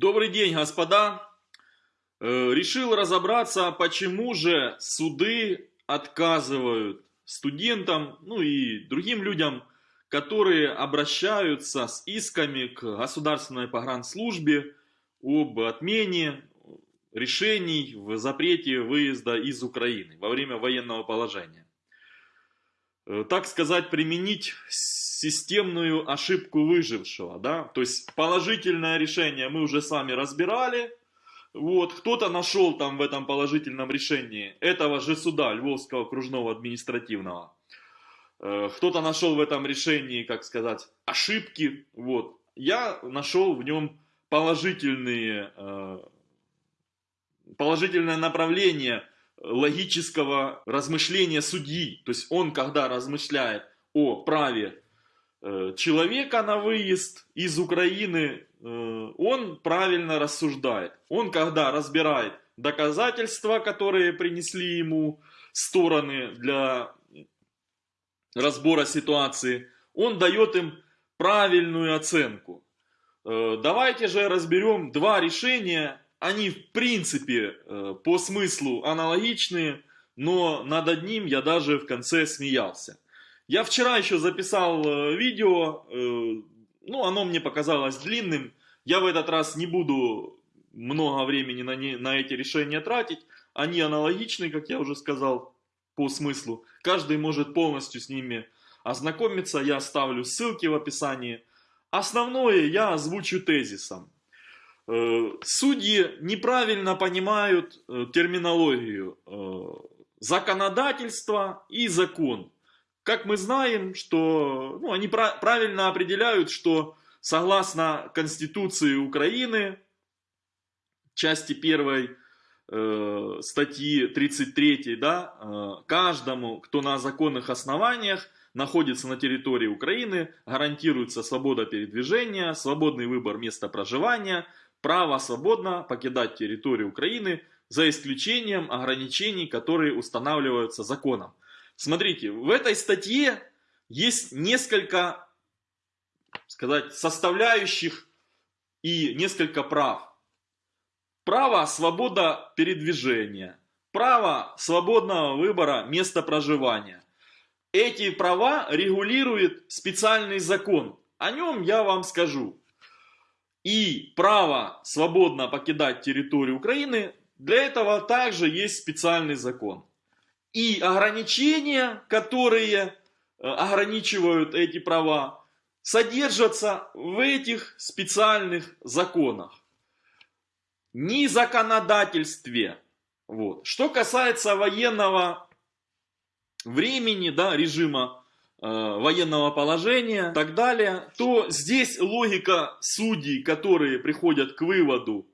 Добрый день, господа. Э, решил разобраться, почему же суды отказывают студентам, ну и другим людям, которые обращаются с исками к государственной погранслужбе об отмене решений в запрете выезда из Украины во время военного положения. Э, так сказать, применить системную ошибку выжившего, да, то есть положительное решение мы уже с вами разбирали, вот, кто-то нашел там в этом положительном решении этого же суда Львовского окружного административного, э, кто-то нашел в этом решении, как сказать, ошибки, вот, я нашел в нем положительные, э, положительное направление логического размышления судьи. То есть он, когда размышляет о праве э, человека на выезд из Украины, э, он правильно рассуждает. Он, когда разбирает доказательства, которые принесли ему стороны для разбора ситуации, он дает им правильную оценку. Э, давайте же разберем два решения они в принципе э, по смыслу аналогичные, но над одним я даже в конце смеялся. Я вчера еще записал э, видео, э, ну оно мне показалось длинным, я в этот раз не буду много времени на, не, на эти решения тратить, они аналогичны, как я уже сказал, по смыслу. Каждый может полностью с ними ознакомиться, я оставлю ссылки в описании. Основное я озвучу тезисом. Э, судьи неправильно понимают э, терминологию э, законодательства и закон. Как мы знаем, что ну, они правильно определяют, что согласно Конституции Украины, части 1 э, статьи 33, да, каждому, кто на законных основаниях находится на территории Украины, гарантируется свобода передвижения, свободный выбор места проживания, право свободно покидать территорию Украины за исключением ограничений, которые устанавливаются законом. Смотрите, в этой статье есть несколько, сказать, составляющих и несколько прав. Право свобода передвижения, право свободного выбора места проживания. Эти права регулирует специальный закон. О нем я вам скажу и право свободно покидать территорию Украины, для этого также есть специальный закон. И ограничения, которые э, ограничивают эти права, содержатся в этих специальных законах. Не законодательстве. Вот. Что касается военного времени, да, режима военного положения и так далее, то здесь логика судей, которые приходят к выводу,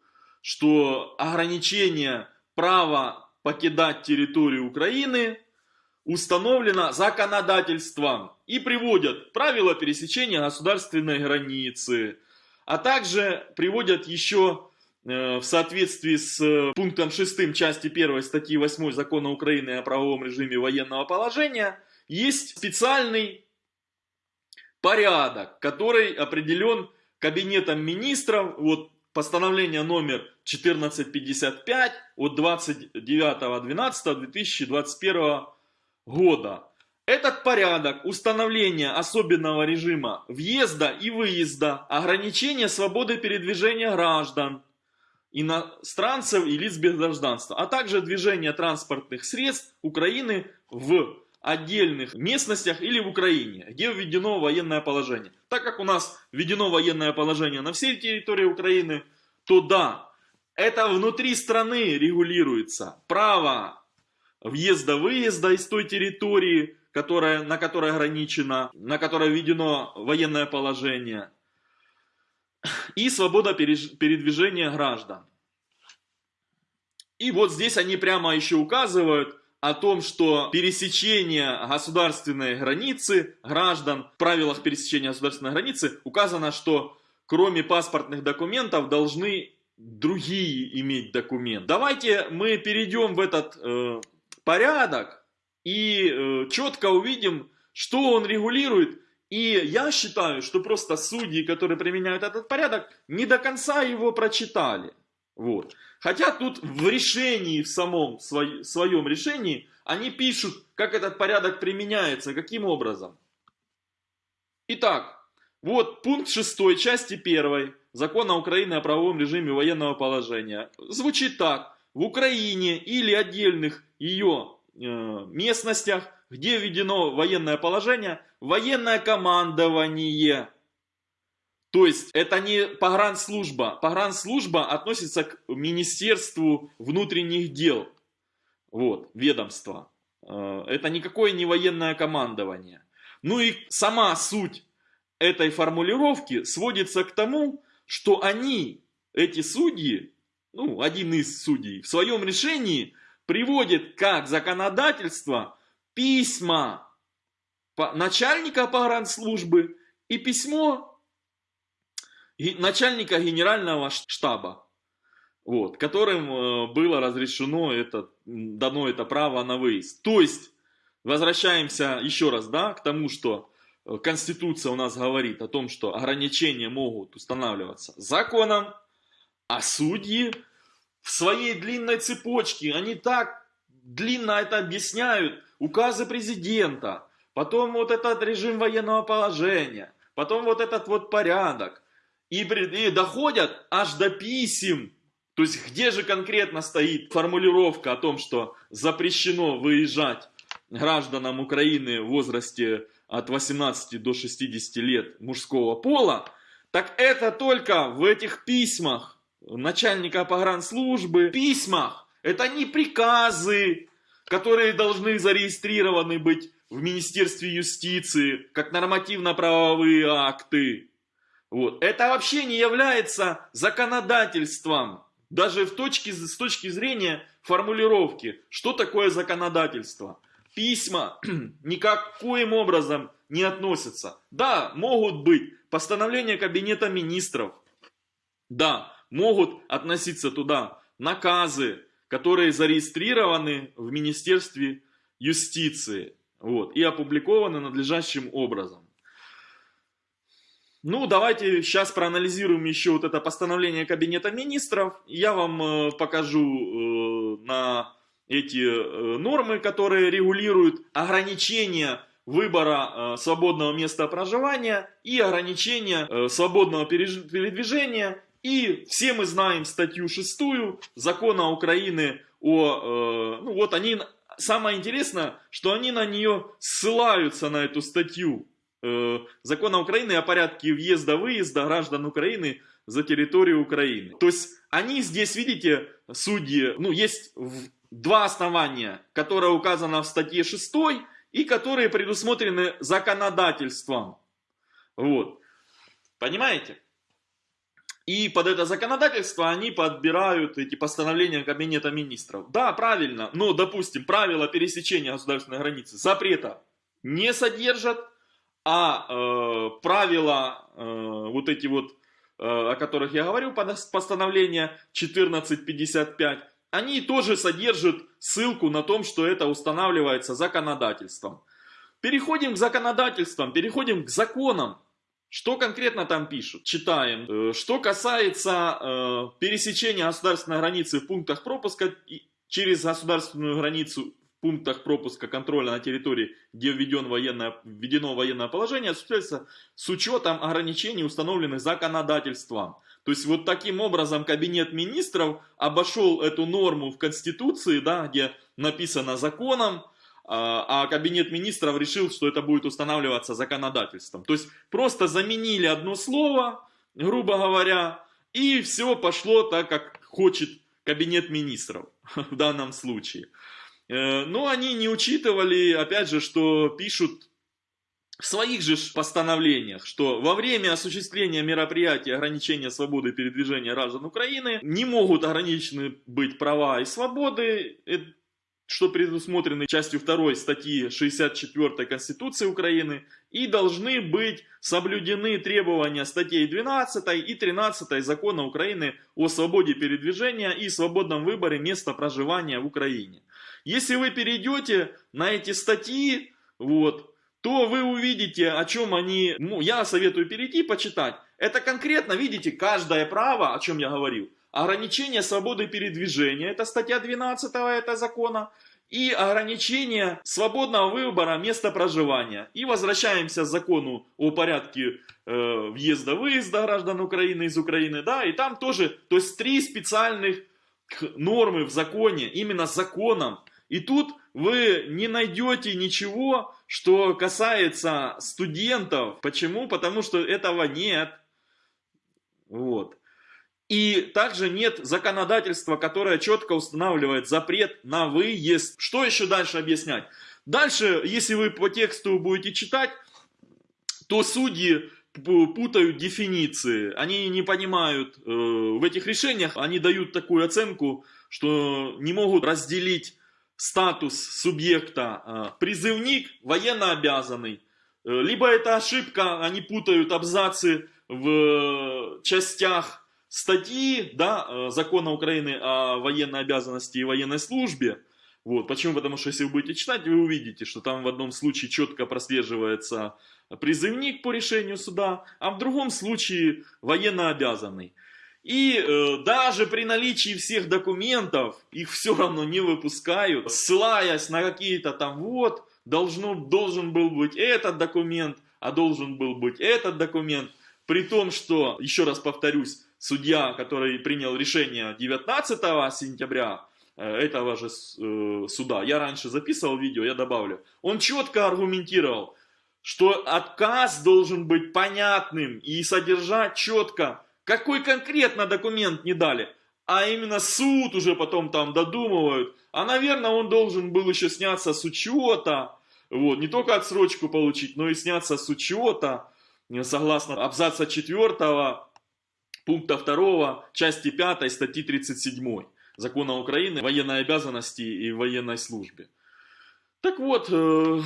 что ограничение права покидать территорию Украины установлено законодательством и приводят правила пересечения государственной границы, а также приводят еще э, в соответствии с пунктом 6 части 1 статьи 8 Закона Украины о правовом режиме военного положения – есть специальный порядок, который определен Кабинетом министров, вот постановление номер 1455 от 29.12.2021 года. Этот порядок установления особенного режима въезда и выезда, ограничения свободы передвижения граждан, иностранцев и лиц без гражданства, а также движения транспортных средств Украины в отдельных местностях или в Украине, где введено военное положение. Так как у нас введено военное положение на всей территории Украины, то да, это внутри страны регулируется. Право въезда-выезда из той территории, которая, на которой ограничено, на которой введено военное положение. И свобода передвижения граждан. И вот здесь они прямо еще указывают, о том, что пересечение государственной границы граждан, в правилах пересечения государственной границы указано, что кроме паспортных документов должны другие иметь документ. Давайте мы перейдем в этот э, порядок и э, четко увидим, что он регулирует И я считаю, что просто судьи, которые применяют этот порядок, не до конца его прочитали. Вот. Хотя тут в решении, в самом свой, своем решении, они пишут, как этот порядок применяется, каким образом. Итак, вот пункт 6 части 1 Закона Украины о правовом режиме военного положения. Звучит так. В Украине или отдельных ее э, местностях, где введено военное положение, военное командование. То есть это не погранслужба. Погранслужба относится к Министерству внутренних дел. Вот, ведомство. Э, это никакое не военное командование. Ну и сама суть этой формулировки сводится к тому, что они, эти судьи, ну, один из судей, в своем решении приводит как законодательство письма начальника погранслужбы и письмо начальника генерального штаба, вот, которым э, было разрешено это, дано это право на выезд. То есть, возвращаемся еще раз, да, к тому, что Э, Конституция у нас говорит о том, что ограничения могут устанавливаться законом, а судьи в своей длинной цепочке, они так длинно это объясняют, указы президента, потом вот этот режим военного положения, потом вот этот вот порядок, и, и доходят аж до писем, то есть где же конкретно стоит формулировка о том, что запрещено выезжать гражданам Украины в возрасте от 18 до 60 лет мужского пола, так это только в этих письмах начальника погранслужбы, письмах, это не приказы, которые должны зарегистрированы быть в Министерстве юстиции, как нормативно-правовые акты. Вот. Это вообще не является законодательством, даже в точке, с точки зрения формулировки, что такое законодательство письма никаким образом не относятся. Да, могут быть постановления Кабинета Министров. Да, могут относиться туда наказы, которые зарегистрированы в Министерстве юстиции вот, и опубликованы надлежащим образом. Ну, давайте сейчас проанализируем еще вот это постановление Кабинета Министров. Я вам э, покажу э, на эти э, нормы, которые регулируют ограничения выбора э, свободного места проживания и ограничения э, свободного передвижения. И все мы знаем статью 6 закона Украины о... Ну вот они... Самое интересное, что они на нее ссылаются, на эту статью закона Украины о порядке въезда-выезда граждан Украины за территорию Украины. То есть они здесь, видите, судьи, ну есть два основания, которые указаны в статье 6 и которые предусмотрены законодательством. Вот. Понимаете? И под это законодательство они подбирают эти постановления Кабинета Министров. Да, правильно, но, допустим, правила пересечения государственной границы запрета не содержат, а э, правила э, вот эти вот, э, о которых я говорю, постановление 1455, они тоже содержат ссылку на том, что это устанавливается законодательством. Переходим к законодательствам, переходим к законам. Что конкретно там пишут? Читаем. Э, что касается э, пересечения государственной границы в пунктах пропуска через государственную границу пунктах пропуска контроля на территории, где введен военное, введено военное положение, осуществляется с учетом ограничений, установленных законодательством. То есть вот таким образом кабинет министров обошел эту норму в Конституции, да, где написано законом, а, а кабинет министров решил, что это будет устанавливаться законодательством. То есть просто заменили одно слово, грубо говоря, и все пошло так, как хочет кабинет министров в данном случае. Э, но они не учитывали, опять же, что пишут в своих же постановлениях, что во время осуществления мероприятий ограничения свободы передвижения граждан Украины не могут ограничены быть права и свободы, э, что предусмотрены частью 2 статьи 64 Конституции Украины, и должны быть соблюдены требования статей 12 и 13 Закона Украины о свободе передвижения и свободном выборе места проживания в Украине. Если вы перейдете на эти статьи, вот, то вы увидите, о чем они... Ну, я советую перейти почитать. Это конкретно, видите, каждое право, о чем я говорил. Ограничение свободы передвижения, это статья 12 этого закона. И ограничение свободного выбора места проживания. И возвращаемся к закону о порядке э, въезда-выезда граждан Украины из Украины. Да, и там тоже, то есть три специальных нормы в законе, именно законом. И тут вы не найдете ничего, что касается студентов. Почему? Потому что этого нет. Вот. И также нет законодательства, которое четко устанавливает запрет на выезд. Что еще дальше объяснять? Дальше, если вы по тексту будете читать, то судьи путают дефиниции, они не понимают э, в этих решениях, они дают такую оценку, что не могут разделить статус субъекта э, призывник, военно обязанный. Э, либо это ошибка, они путают абзацы в частях статьи да, закона Украины о военной обязанности и военной службе. Вот. Почему? Потому что если вы будете читать, вы увидите, что там в одном случае четко прослеживается призывник по решению суда, а в другом случае военно обязанный. И э, даже при наличии всех документов их все равно не выпускают, ссылаясь на какие-то там вот, должно, должен был быть этот документ, а должен был быть этот документ. При том, что, еще раз повторюсь, судья, который принял решение 19 сентября э, этого же э, суда, я раньше записывал видео, я добавлю, он четко аргументировал, что отказ должен быть понятным и содержать четко, какой конкретно документ не дали. А именно суд уже потом там додумывают. А, наверное, он должен был еще сняться с учета. Вот, не только отсрочку получить, но и сняться с учета. Согласно абзаца 4 пункта 2 части 5 статьи 37 Закона Украины военной обязанности и военной службе. Так вот, э,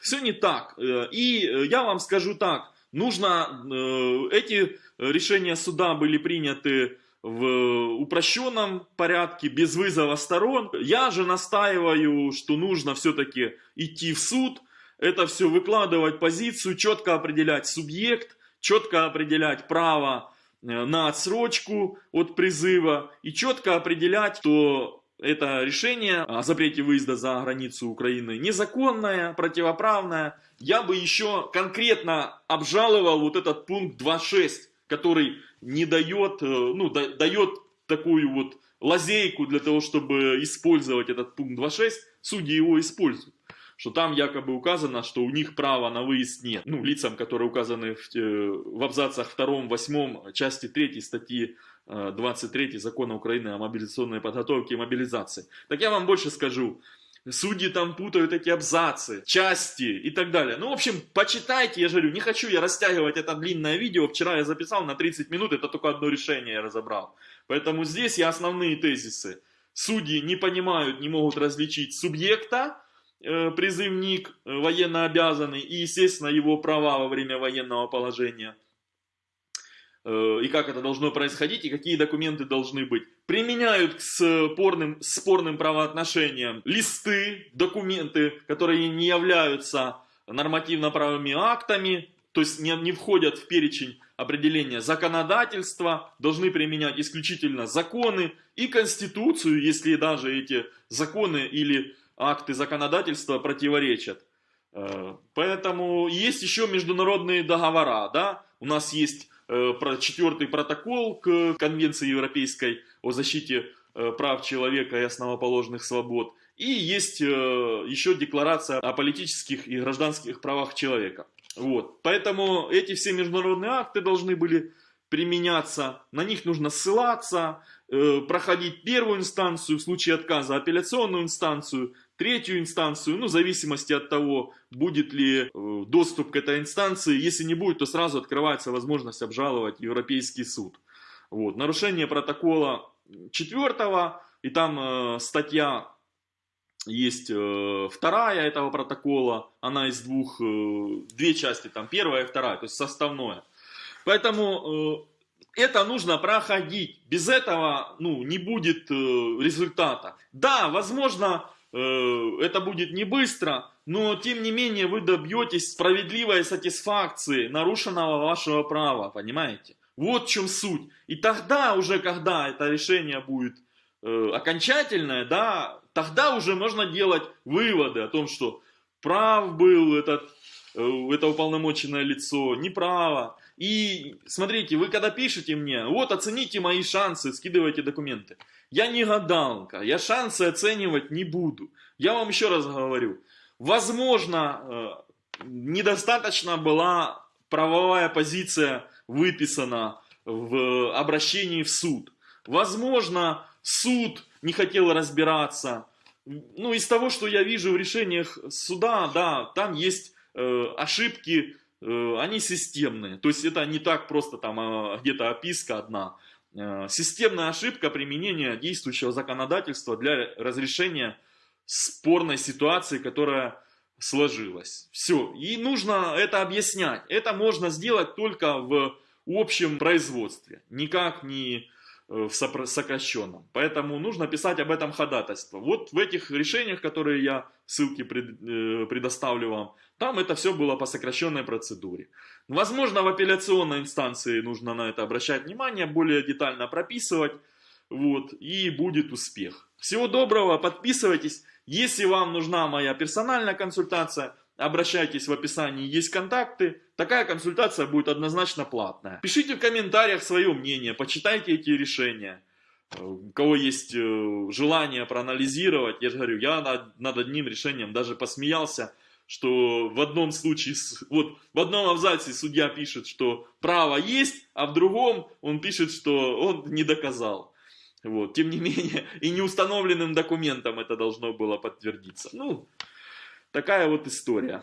все не так. Э, и э, я вам скажу так, нужно, э, эти решения суда были приняты в упрощенном порядке, без вызова сторон. Я же настаиваю, что нужно все-таки идти в суд, это все выкладывать позицию, четко определять субъект, четко определять право на отсрочку от призыва и четко определять, что это решение о запрете выезда за границу Украины незаконное, противоправное. Я бы еще конкретно обжаловал вот этот пункт 2.6, который не дает, э, ну, дает такую вот лазейку для того, чтобы использовать этот пункт 2.6, судьи его используют. Что там якобы указано, что у них права на выезд нет. Ну, лицам, которые указаны в, э, в абзацах 2, 8, части 3 статьи 23 закона Украины о мобилизационной подготовке и мобилизации. Так я вам больше скажу. Судьи там путают эти абзацы, части и так далее. Ну, в общем, почитайте, я же говорю, не хочу я растягивать это длинное видео. Вчера я записал на 30 минут, это только одно решение я разобрал. Поэтому здесь я основные тезисы. Судьи не понимают, не могут различить субъекта, э, призывник, э, военно обязанный и, естественно, его права во время военного положения. Э, и как это должно происходить, и какие документы должны быть. Применяют к спорным, спорным правоотношениям листы, документы, которые не являются нормативно-правыми актами, то есть не, не входят в перечень определения законодательства, должны применять исключительно законы и конституцию, если даже эти законы или акты законодательства противоречат. Э, поэтому есть еще международные договора, да, у нас есть про четвертый протокол к Конвенции Европейской о защите э, прав человека и основоположных свобод. И есть э, еще декларация о политических и гражданских правах человека. Вот. Поэтому эти все международные акты должны были применяться, на них нужно ссылаться, проходить первую инстанцию, в случае отказа апелляционную инстанцию, третью инстанцию, ну, в зависимости от того, будет ли э, доступ к этой инстанции. Если не будет, то сразу открывается возможность обжаловать Европейский суд. Вот. Нарушение протокола четвертого, и там э, статья есть э, вторая этого протокола, она из двух, э, две части, там первая и вторая, то есть составное. Поэтому э, это нужно проходить, без этого ну, не будет э, результата. Да, возможно, это будет не быстро, но тем не менее вы добьетесь справедливой сатисфакции нарушенного вашего права, понимаете? Вот в чем суть. И тогда уже, когда это решение будет э, окончательное, да, тогда уже можно делать выводы о том, что прав был этот, э, это уполномоченное лицо, неправо. И смотрите, вы когда пишете мне, вот оцените мои шансы, скидывайте документы. Я не гадалка, я шансы оценивать не буду. Я вам еще раз говорю, возможно, э, недостаточно была правовая позиция выписана в обращении в суд. Возможно, суд не хотел разбираться. Ну, из того, что я вижу в решениях суда, да, там есть э, ошибки, они системные. То есть это не так просто там э, где-то описка одна. Э, системная ошибка применения действующего законодательства для разрешения спорной ситуации, которая сложилась. Все. И нужно это объяснять. Это можно сделать только в общем производстве. Никак не э, в сокращенном. Поэтому нужно писать об этом ходатайство. Вот в этих решениях, которые я ссылки э, предоставлю вам, там это все было по сокращенной процедуре. Возможно, в апелляционной инстанции нужно на это обращать внимание, более детально прописывать, вот, и будет успех. Всего доброго, подписывайтесь. Если вам нужна моя персональная консультация, обращайтесь в описании, есть контакты. Такая консультация будет однозначно платная. Пишите в комментариях свое мнение, почитайте эти решения. У кого есть э, желание проанализировать, я же говорю, я над, над одним решением даже посмеялся, что в одном случае, вот в одном абзаце судья пишет, что право есть, а в другом он пишет, что он не доказал. Вот. Тем не менее, и неустановленным документом это должно было подтвердиться. Ну, такая вот история.